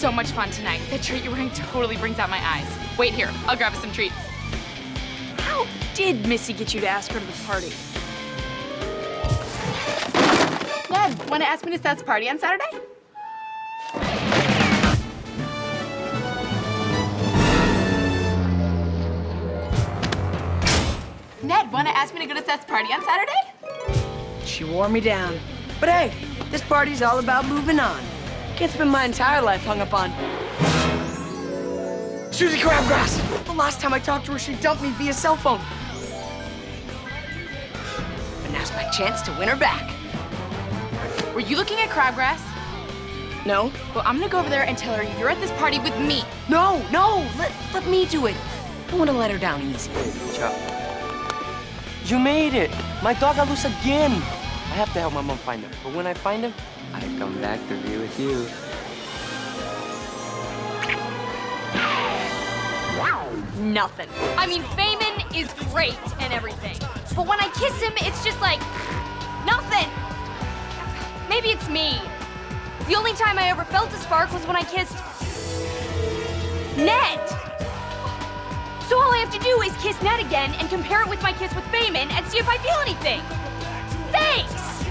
so much fun tonight. That shirt you're wearing totally brings out my eyes. Wait here, I'll grab us some treats. How did Missy get you to ask her to the party? Ned, wanna ask me to Seth's party on Saturday? Ned, wanna ask me to go to Seth's party on Saturday? She wore me down. But hey, this party's all about moving on. Can't been my entire life hung up on. Susie Crabgrass! The last time I talked to her, she dumped me via cell phone. But now's my chance to win her back. Were you looking at Crabgrass? No? Well, I'm gonna go over there and tell her you're at this party with me. No, no! Let, let me do it. I want to let her down easy. Ciao. You made it! My dog got loose again! I have to help my mom find him. But when I find him, I come back to be with you. Wow. Nothing. I mean, Feynman is great and everything. But when I kiss him, it's just like, nothing. Maybe it's me. The only time I ever felt a spark was when I kissed Ned. So all I have to do is kiss Ned again and compare it with my kiss with Feynman and see if I feel anything. Thanks!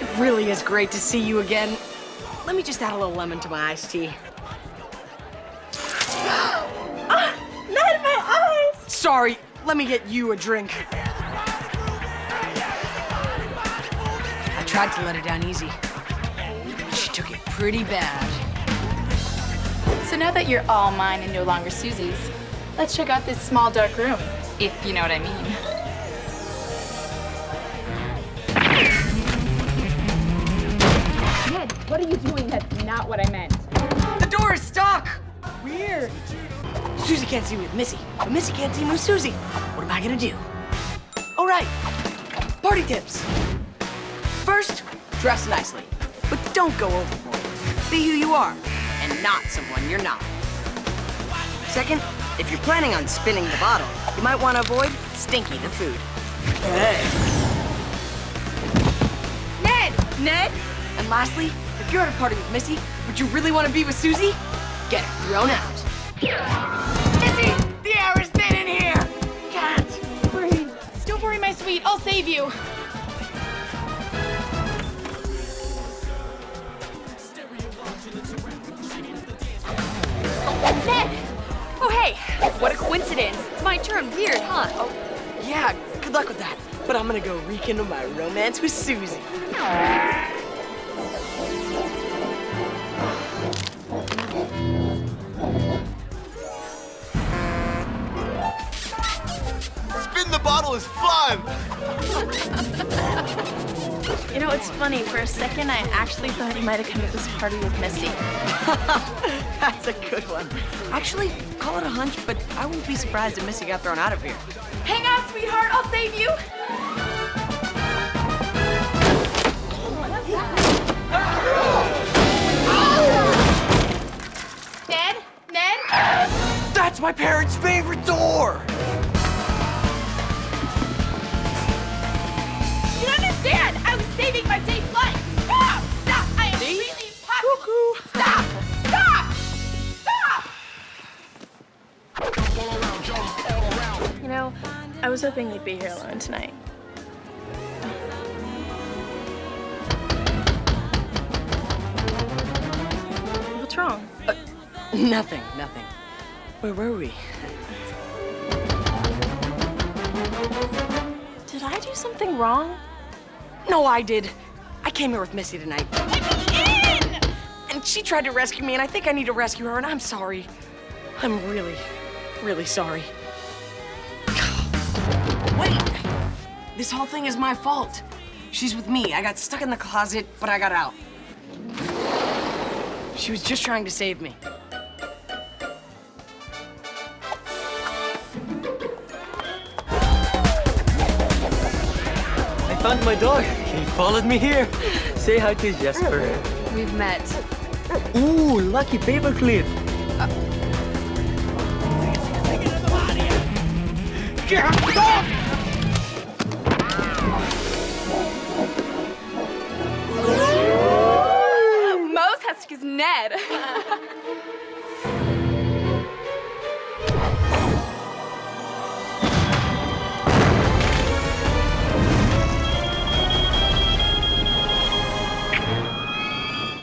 It really is great to see you again. Let me just add a little lemon to my iced tea. ah, not in my eyes! Sorry, let me get you a drink. I tried to let her down easy. She took it pretty bad. So now that you're all mine and no longer Susie's, let's check out this small dark room, if you know what I mean. Ned, what are you doing? That's not what I meant. The door is stuck! Weird. Susie can't see me with Missy, but Missy can't see me with Suzie. What am I gonna do? All right, party tips. First, dress nicely, but don't go overboard. Be who you are, and not someone you're not. Second, if you're planning on spinning the bottle, you might want to avoid Stinky the food. Hey. Ned! Ned? And lastly, if you're at a party with Missy, but you really want to be with Susie, get thrown out. Missy! The air is thin in here! Can't breathe. Don't worry, my sweet, I'll save you. Coincidence. It's my turn. Weird, huh? Oh, yeah, good luck with that. But I'm gonna go rekindle my romance with Susie. Spin the bottle is fun! You know, it's funny. For a second, I actually thought you might have come to this party with Missy. That's a good one. Actually, call it a hunch, but I wouldn't be surprised if Missy got thrown out of here. Hang on, sweetheart, I'll save you. Ned? Ned? That's my parents' favorite door! Saving my safe life! Stop! Stop! I am really impossible! Stop! Stop! Stop! You know, I was hoping you'd be here alone tonight. What's wrong? Uh, nothing, nothing. Where were we? Did I do something wrong? No, I did. I came here with Missy tonight. Let me in! And she tried to rescue me, and I think I need to rescue her, and I'm sorry. I'm really, really sorry. Wait! This whole thing is my fault. She's with me. I got stuck in the closet, but I got out. She was just trying to save me. found my dog. He followed me here. Say hi to Jesper. We've met. Ooh, lucky paperclip. Uh Get up! Mos Ned.